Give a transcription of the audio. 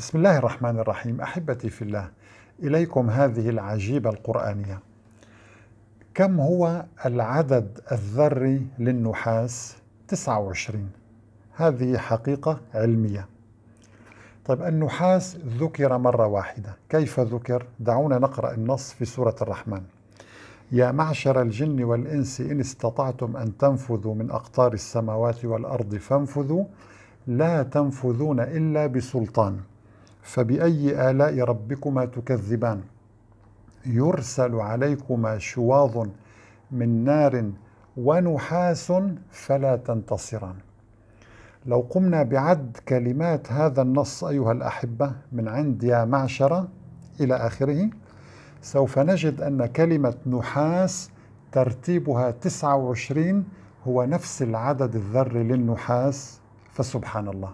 بسم الله الرحمن الرحيم. أحبتي في الله إليكم هذه العجيبة القرآنية. كم هو العدد الذري للنحاس؟ 29 هذه حقيقة علمية. طيب النحاس ذكر مرة واحدة. كيف ذكر؟ دعونا نقرأ النص في سورة الرحمن. يا معشر الجن والإنس إن استطعتم أن تنفذوا من أقطار السماوات والأرض فانفذوا. لا تنفذون إلا بسلطان. فبأي آلاء ربكما تكذبان؟ يرسل عليكما شواظ من نار ونحاس فلا تنتصران. لو قمنا بعد كلمات هذا النص أيها الأحبة من عند يا معشرة إلى آخره سوف نجد أن كلمة نحاس ترتيبها 29 هو نفس العدد الذري للنحاس فسبحان الله.